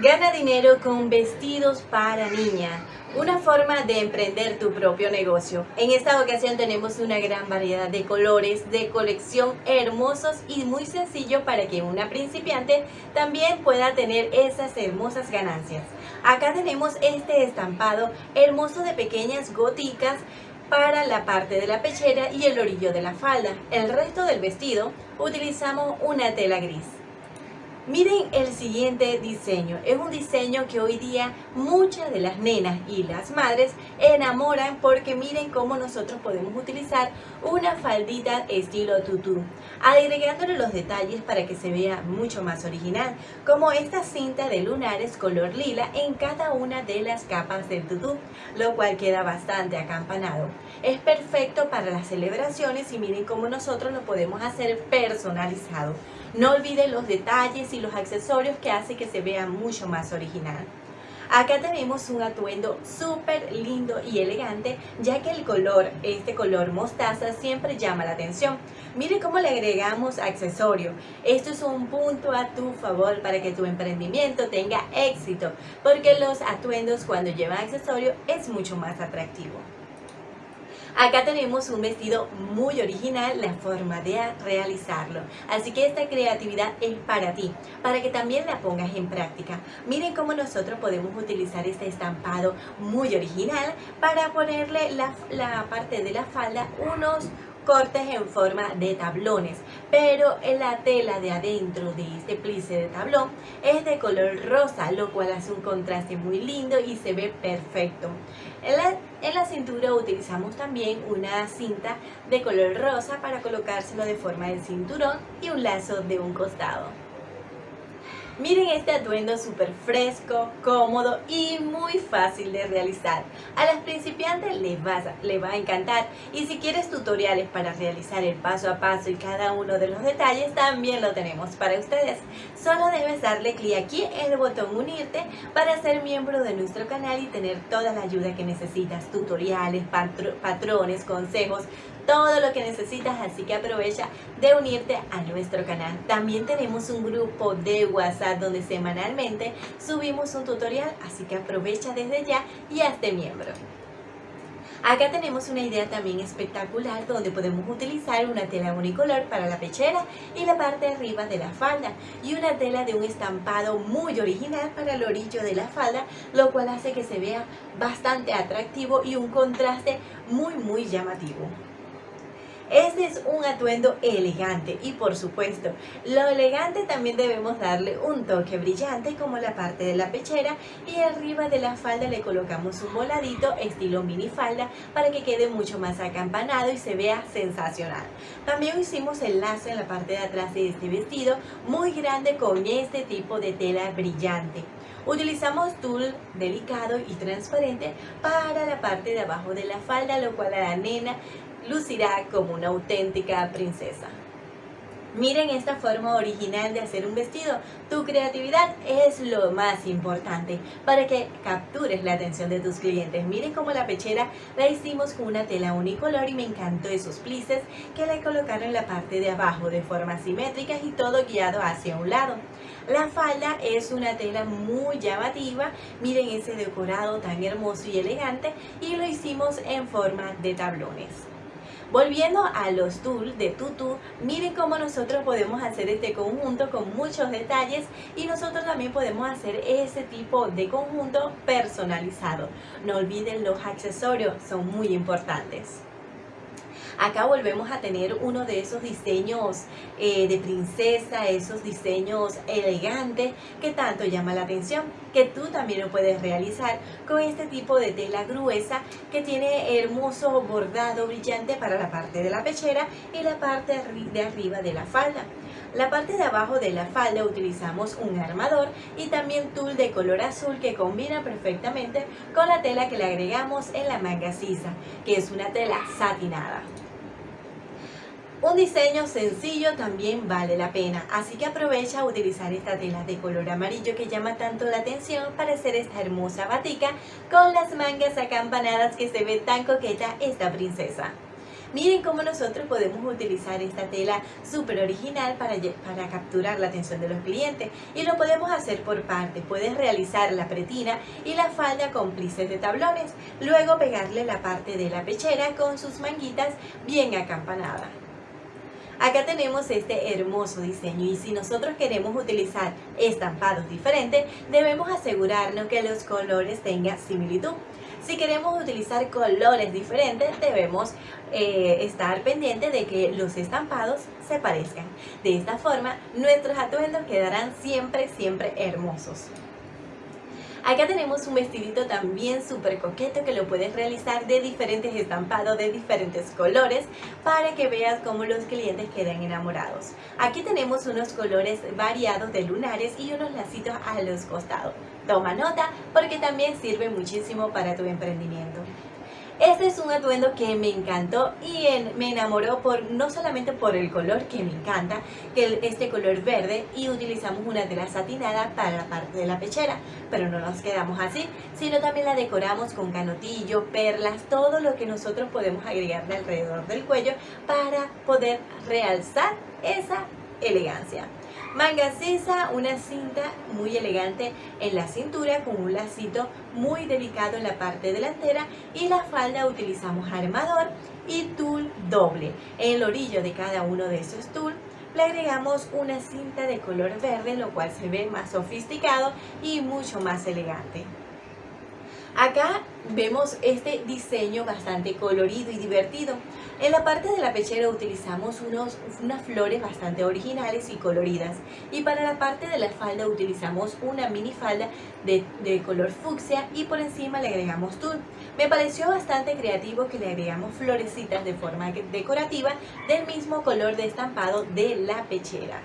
Gana dinero con vestidos para niña, una forma de emprender tu propio negocio. En esta ocasión tenemos una gran variedad de colores de colección hermosos y muy sencillo para que una principiante también pueda tener esas hermosas ganancias. Acá tenemos este estampado hermoso de pequeñas goticas para la parte de la pechera y el orillo de la falda. El resto del vestido utilizamos una tela gris. Miren el siguiente diseño. Es un diseño que hoy día muchas de las nenas y las madres enamoran porque miren cómo nosotros podemos utilizar una faldita estilo tutú, agregándole los detalles para que se vea mucho más original, como esta cinta de lunares color lila en cada una de las capas del tutú, lo cual queda bastante acampanado. Es perfecto para las celebraciones y miren cómo nosotros lo podemos hacer personalizado. No olviden los detalles y los accesorios que hace que se vea mucho más original. Acá tenemos un atuendo súper lindo y elegante, ya que el color, este color mostaza, siempre llama la atención. Mire cómo le agregamos accesorio. Esto es un punto a tu favor para que tu emprendimiento tenga éxito, porque los atuendos cuando llevan accesorio es mucho más atractivo. Acá tenemos un vestido muy original, la forma de realizarlo. Así que esta creatividad es para ti, para que también la pongas en práctica. Miren cómo nosotros podemos utilizar este estampado muy original para ponerle la, la parte de la falda unos cortes en forma de tablones, pero en la tela de adentro de este plice de tablón es de color rosa, lo cual hace un contraste muy lindo y se ve perfecto. En la, en la cintura utilizamos también una cinta de color rosa para colocárselo de forma de cinturón y un lazo de un costado. Miren este atuendo súper fresco, cómodo y muy fácil de realizar. A las principiantes les va, les va a encantar y si quieres tutoriales para realizar el paso a paso y cada uno de los detalles también lo tenemos para ustedes. Solo debes darle clic aquí en el botón unirte para ser miembro de nuestro canal y tener toda la ayuda que necesitas, tutoriales, patrones, consejos, todo lo que necesitas, así que aprovecha de unirte a nuestro canal. También tenemos un grupo de WhatsApp donde semanalmente subimos un tutorial, así que aprovecha desde ya y hazte miembro. Acá tenemos una idea también espectacular donde podemos utilizar una tela unicolor para la pechera y la parte de arriba de la falda y una tela de un estampado muy original para el orillo de la falda, lo cual hace que se vea bastante atractivo y un contraste muy muy llamativo. Este es un atuendo elegante y por supuesto, lo elegante también debemos darle un toque brillante como la parte de la pechera y arriba de la falda le colocamos un voladito estilo mini falda para que quede mucho más acampanado y se vea sensacional. También hicimos el lazo en la parte de atrás de este vestido muy grande con este tipo de tela brillante. Utilizamos tul delicado y transparente para la parte de abajo de la falda, lo cual a la nena lucirá como una auténtica princesa. Miren esta forma original de hacer un vestido. Tu creatividad es lo más importante para que captures la atención de tus clientes. Miren cómo la pechera la hicimos con una tela unicolor y me encantó esos plices que le colocaron en la parte de abajo de forma simétrica y todo guiado hacia un lado. La falda es una tela muy llamativa. Miren ese decorado tan hermoso y elegante y lo hicimos en forma de tablones. Volviendo a los tools de Tutu, miren cómo nosotros podemos hacer este conjunto con muchos detalles y nosotros también podemos hacer ese tipo de conjunto personalizado. No olviden los accesorios, son muy importantes. Acá volvemos a tener uno de esos diseños eh, de princesa, esos diseños elegantes que tanto llama la atención, que tú también lo puedes realizar con este tipo de tela gruesa que tiene hermoso bordado brillante para la parte de la pechera y la parte de arriba de la falda. La parte de abajo de la falda utilizamos un armador y también tul de color azul que combina perfectamente con la tela que le agregamos en la manga sisa, que es una tela satinada. Un diseño sencillo también vale la pena, así que aprovecha a utilizar esta tela de color amarillo que llama tanto la atención para hacer esta hermosa batica con las mangas acampanadas que se ve tan coqueta esta princesa. Miren cómo nosotros podemos utilizar esta tela súper original para, para capturar la atención de los clientes y lo podemos hacer por parte. Puedes realizar la pretina y la falda con plices de tablones, luego pegarle la parte de la pechera con sus manguitas bien acampanadas. Acá tenemos este hermoso diseño y si nosotros queremos utilizar estampados diferentes, debemos asegurarnos que los colores tengan similitud. Si queremos utilizar colores diferentes, debemos eh, estar pendientes de que los estampados se parezcan. De esta forma, nuestros atuendos quedarán siempre, siempre hermosos. Acá tenemos un vestidito también súper coqueto que lo puedes realizar de diferentes estampados, de diferentes colores, para que veas cómo los clientes quedan enamorados. Aquí tenemos unos colores variados de lunares y unos lacitos a los costados. Toma nota porque también sirve muchísimo para tu emprendimiento. Este es un atuendo que me encantó y me enamoró por no solamente por el color que me encanta, que este color verde y utilizamos una tela satinada para la parte de la pechera, pero no nos quedamos así, sino también la decoramos con canotillo, perlas, todo lo que nosotros podemos agregarle alrededor del cuello para poder realzar esa elegancia. Manga cesa, una cinta muy elegante en la cintura con un lacito muy delicado en la parte delantera y la falda utilizamos armador y tul doble. En el orillo de cada uno de esos tul le agregamos una cinta de color verde, lo cual se ve más sofisticado y mucho más elegante. Acá vemos este diseño bastante colorido y divertido. En la parte de la pechera utilizamos unos, unas flores bastante originales y coloridas. Y para la parte de la falda utilizamos una mini falda de, de color fucsia y por encima le agregamos tul. Me pareció bastante creativo que le agregamos florecitas de forma decorativa del mismo color de estampado de la pechera.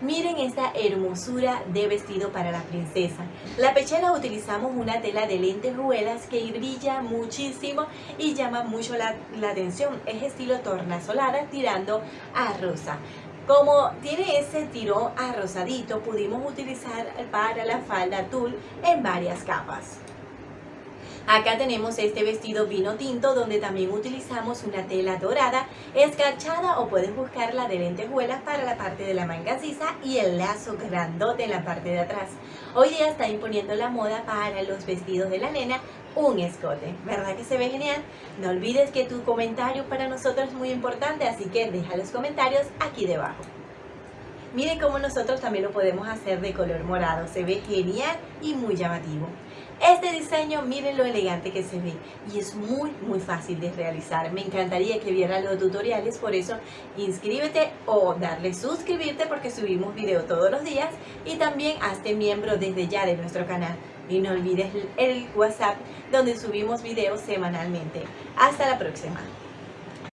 Miren esta hermosura de vestido para la princesa. La pechera utilizamos una tela de lentejuelas que brilla muchísimo y llama mucho la, atención. Es estilo tornasolada tirando a rosa. Como tiene ese tirón a rosadito, pudimos utilizar para la falda tul en varias capas. Acá tenemos este vestido vino tinto donde también utilizamos una tela dorada escarchada o puedes buscarla de lentejuelas para la parte de la manga sisa y el lazo grandote en la parte de atrás. Hoy día está imponiendo la moda para los vestidos de la nena un escote. ¿Verdad que se ve genial? No olvides que tu comentario para nosotros es muy importante, así que deja los comentarios aquí debajo. Miren cómo nosotros también lo podemos hacer de color morado, se ve genial y muy llamativo. Este diseño, miren lo elegante que se ve y es muy muy fácil de realizar. Me encantaría que vieran los tutoriales, por eso inscríbete o darle suscribirte porque subimos video todos los días y también hazte miembro desde ya de nuestro canal. Y no olvides el WhatsApp donde subimos videos semanalmente. Hasta la próxima.